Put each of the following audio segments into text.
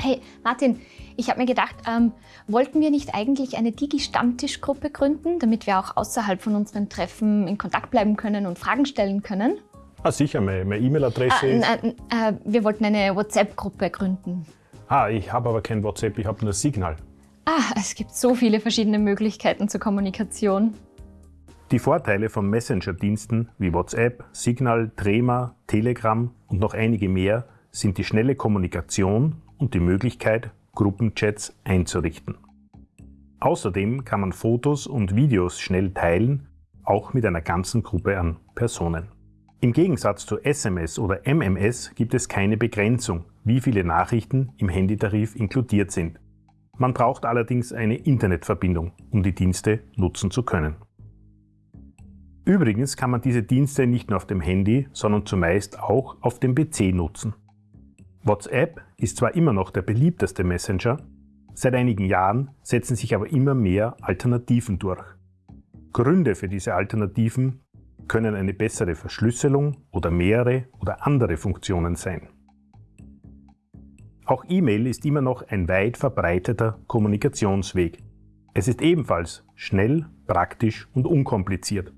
Hey, Martin, ich habe mir gedacht, ähm, wollten wir nicht eigentlich eine Digi-Stammtischgruppe gründen, damit wir auch außerhalb von unseren Treffen in Kontakt bleiben können und Fragen stellen können? Ah, sicher, meine E-Mail-Adresse äh, ist... Äh, wir wollten eine WhatsApp-Gruppe gründen. Ah, ich habe aber kein WhatsApp, ich habe nur Signal. Ah, es gibt so viele verschiedene Möglichkeiten zur Kommunikation. Die Vorteile von Messenger-Diensten wie WhatsApp, Signal, Trema, Telegram und noch einige mehr sind die schnelle Kommunikation und die Möglichkeit, Gruppenchats einzurichten. Außerdem kann man Fotos und Videos schnell teilen, auch mit einer ganzen Gruppe an Personen. Im Gegensatz zu SMS oder MMS gibt es keine Begrenzung, wie viele Nachrichten im Handytarif inkludiert sind. Man braucht allerdings eine Internetverbindung, um die Dienste nutzen zu können. Übrigens kann man diese Dienste nicht nur auf dem Handy, sondern zumeist auch auf dem PC nutzen. WhatsApp ist zwar immer noch der beliebteste Messenger, seit einigen Jahren setzen sich aber immer mehr Alternativen durch. Gründe für diese Alternativen können eine bessere Verschlüsselung oder mehrere oder andere Funktionen sein. Auch E-Mail ist immer noch ein weit verbreiteter Kommunikationsweg. Es ist ebenfalls schnell, praktisch und unkompliziert.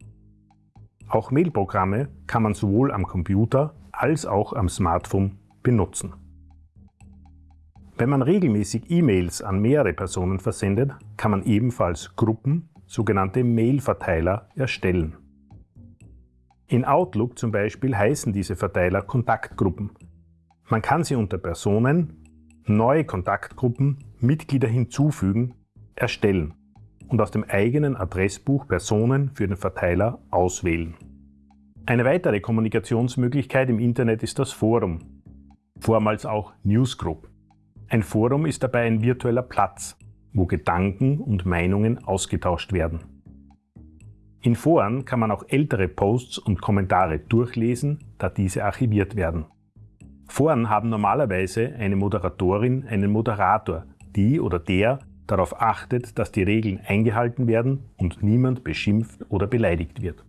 Auch Mailprogramme kann man sowohl am Computer als auch am Smartphone benutzen. Wenn man regelmäßig E-Mails an mehrere Personen versendet, kann man ebenfalls Gruppen, sogenannte Mail-Verteiler, erstellen. In Outlook zum Beispiel heißen diese Verteiler Kontaktgruppen. Man kann sie unter Personen, neue Kontaktgruppen, Mitglieder hinzufügen, erstellen und aus dem eigenen Adressbuch Personen für den Verteiler auswählen. Eine weitere Kommunikationsmöglichkeit im Internet ist das Forum, vormals auch Newsgroup. Ein Forum ist dabei ein virtueller Platz, wo Gedanken und Meinungen ausgetauscht werden. In Foren kann man auch ältere Posts und Kommentare durchlesen, da diese archiviert werden. Foren haben normalerweise eine Moderatorin, einen Moderator, die oder der darauf achtet, dass die Regeln eingehalten werden und niemand beschimpft oder beleidigt wird.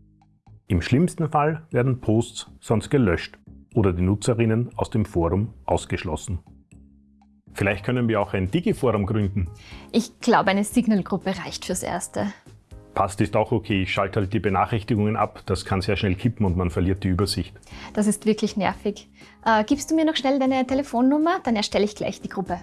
Im schlimmsten Fall werden Posts sonst gelöscht oder die Nutzerinnen aus dem Forum ausgeschlossen. Vielleicht können wir auch ein Digi-Forum gründen. Ich glaube, eine Signal-Gruppe reicht fürs Erste. Passt ist auch okay, ich schalte halt die Benachrichtigungen ab, das kann sehr schnell kippen und man verliert die Übersicht. Das ist wirklich nervig. Äh, gibst du mir noch schnell deine Telefonnummer, dann erstelle ich gleich die Gruppe.